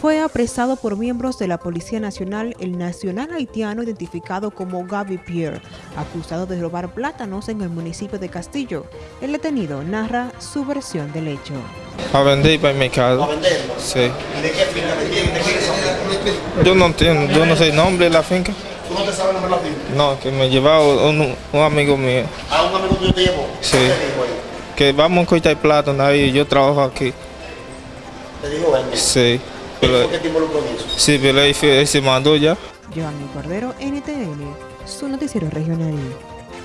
fue apresado por miembros de la Policía Nacional el nacional haitiano identificado como Gaby Pierre, acusado de robar plátanos en el municipio de Castillo. El detenido narra su versión del hecho. A vender y para el mercado. ¿A venderlo? Sí. ¿Y de qué finca? ¿De quién, de quién? Yo no entiendo, yo no sé el nombre de la finca. ¿Tú no te sabes el nombre de la finca? No, que me llevaba un, un amigo mío. ¿A un amigo tuyo te llevó? Sí. ¿Qué te dijo ahí? Que vamos a cortar plátano ahí, yo trabajo aquí. Te dijo él. Sí. ¿Qué fue que te involucró en eso? sí, pero él se mandó ya. Giovanni Cordero, NTN, su noticiero regional.